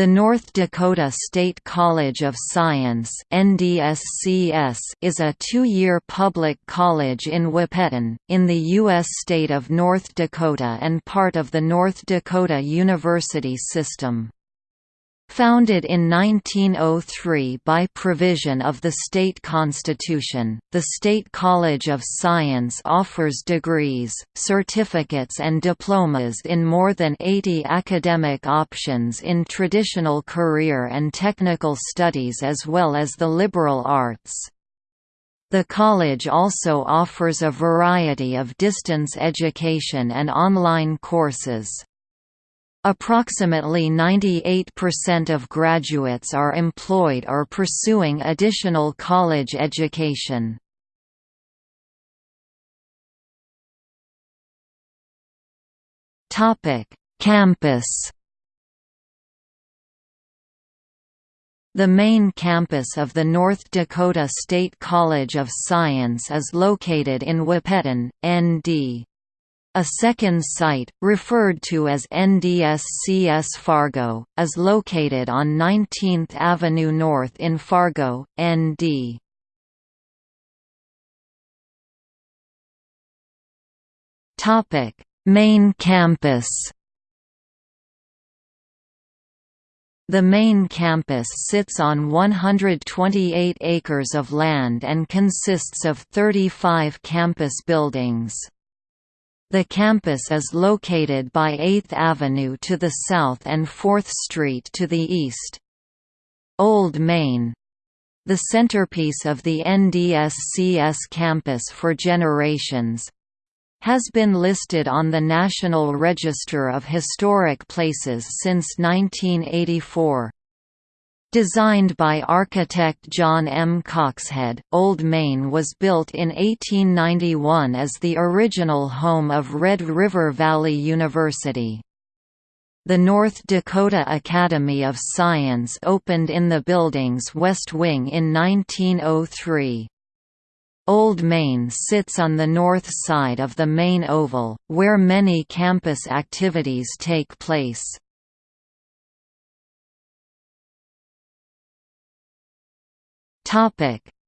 The North Dakota State College of Science is a two-year public college in Wahpeton, in the U.S. state of North Dakota and part of the North Dakota University System. Founded in 1903 by provision of the state constitution, the State College of Science offers degrees, certificates and diplomas in more than 80 academic options in traditional career and technical studies as well as the liberal arts. The college also offers a variety of distance education and online courses. Approximately 98% of graduates are employed or pursuing additional college education. Campus The main campus of the North Dakota State College of Science is located in Wahpeton, ND. A second site, referred to as NDSCS Fargo, is located on 19th Avenue North in Fargo, ND. Main campus The main campus sits on 128 acres of land and consists of 35 campus buildings. The campus is located by 8th Avenue to the south and 4th Street to the east. Old Main the centerpiece of the NDSCS campus for generations has been listed on the National Register of Historic Places since 1984. Designed by architect John M. Coxhead, Old Main was built in 1891 as the original home of Red River Valley University. The North Dakota Academy of Science opened in the building's west wing in 1903. Old Main sits on the north side of the main oval, where many campus activities take place.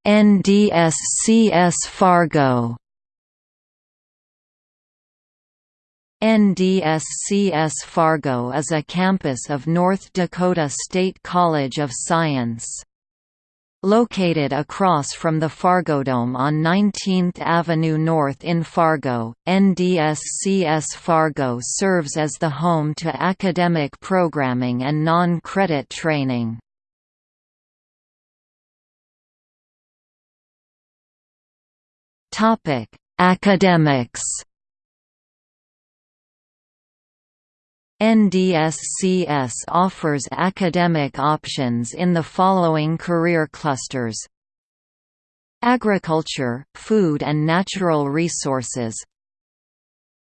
NDSCS Fargo. NDSCS Fargo is a campus of North Dakota State College of Science. Located across from the Fargodome on 19th Avenue North in Fargo, NDSCS Fargo serves as the home to academic programming and non-credit training. Topic: Academics. NDSCS offers academic options in the following career clusters. Agriculture, Food and Natural Resources.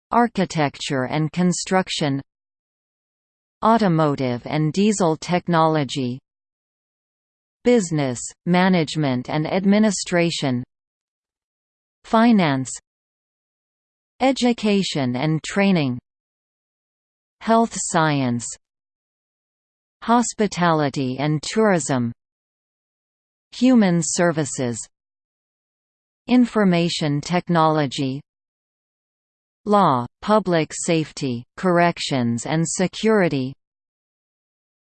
Architecture and Construction. Automotive and Diesel Technology. Business, Management and Administration Finance Education and training Health science Hospitality and tourism Human services Information technology Law, public safety, corrections and security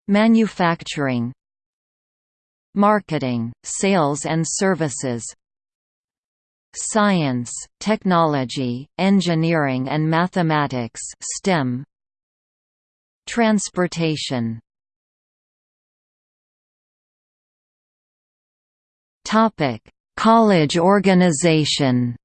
Manufacturing Marketing, sales and services Science, Technology, Engineering and Mathematics STEM. Transportation. Topic: College organization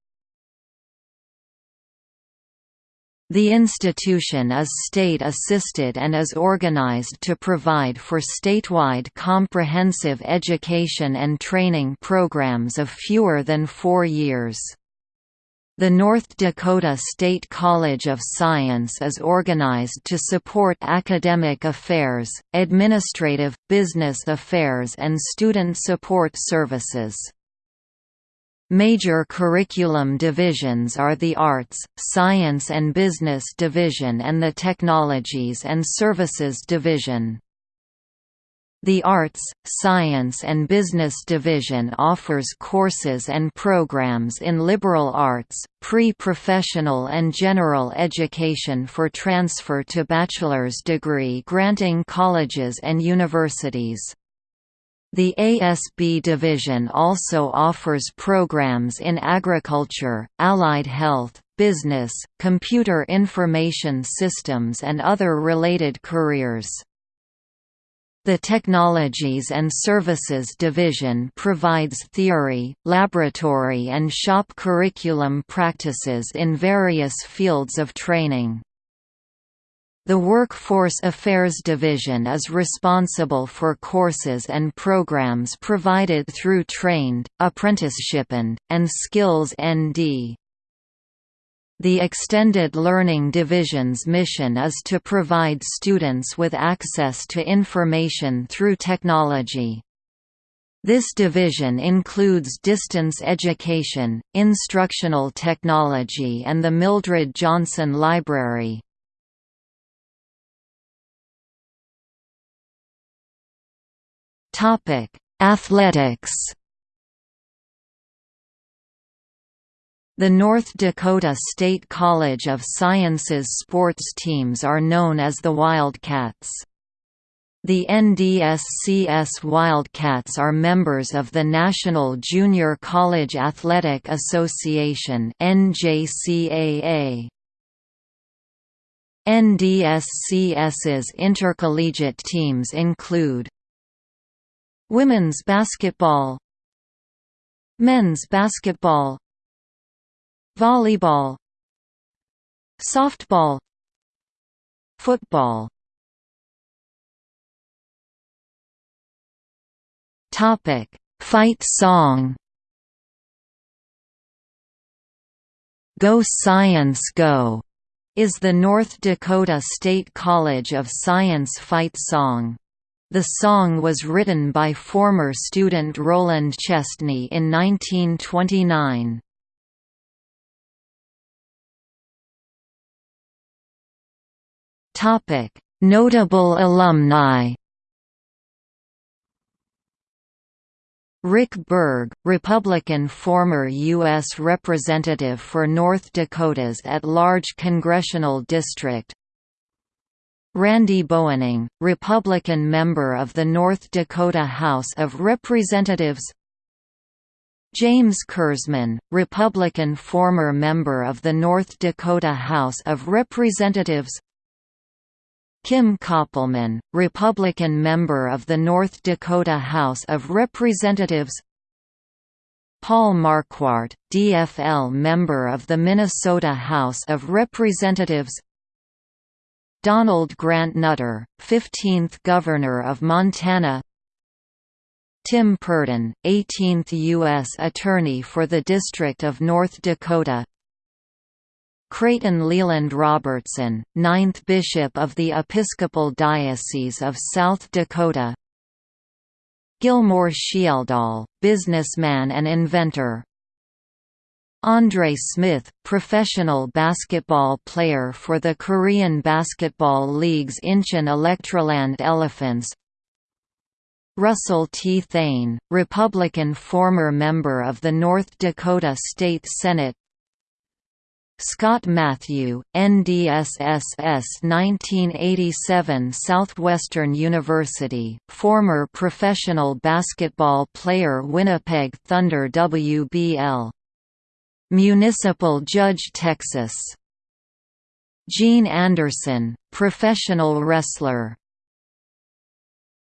The institution is state-assisted and is organized to provide for statewide comprehensive education and training programs of fewer than four years. The North Dakota State College of Science is organized to support academic affairs, administrative, business affairs and student support services. Major curriculum divisions are the Arts, Science and Business Division and the Technologies and Services Division. The Arts, Science and Business Division offers courses and programs in liberal arts, pre-professional and general education for transfer to bachelor's degree granting colleges and universities. The ASB division also offers programs in agriculture, allied health, business, computer information systems and other related careers. The Technologies and Services Division provides theory, laboratory and shop curriculum practices in various fields of training. The Workforce Affairs Division is responsible for courses and programs provided through TrainND, ApprenticeshipND, and Skills ND. The Extended Learning Division's mission is to provide students with access to information through technology. This division includes distance education, instructional technology and the Mildred Johnson Library. Athletics The North Dakota State College of Sciences sports teams are known as the Wildcats. The NDSCS Wildcats are members of the National Junior College Athletic Association NJCAA. NDSCS's intercollegiate teams include Women's basketball Men's basketball volleyball softball football topic fight song Go Science Go is the North Dakota State College of Science fight song. The song was written by former student Roland Chestney in 1929. Topic: Notable alumni. Rick Berg, Republican former U.S. Representative for North Dakota's at-large congressional district Randy Boehning, Republican member of the North Dakota House of Representatives. James Kerzman, Republican former member of the North Dakota House of Representatives. Kim Koppelman, Republican member of the North Dakota House of Representatives. Paul Marquardt, DFL member of the Minnesota House of Representatives Donald Grant Nutter, 15th Governor of Montana Tim Purdon, 18th U.S. Attorney for the District of North Dakota Creighton Leland Robertson, 9th Bishop of the Episcopal Diocese of South Dakota Gilmore Schjeldahl, businessman and inventor Andre Smith, professional basketball player for the Korean Basketball League's Incheon Electroland Elephants Russell T. Thane, Republican former member of the North Dakota State Senate Scott Matthew, NDSCS 1987 Southwestern University, former professional basketball player Winnipeg Thunder WBL. Municipal Judge Texas. Gene Anderson, professional wrestler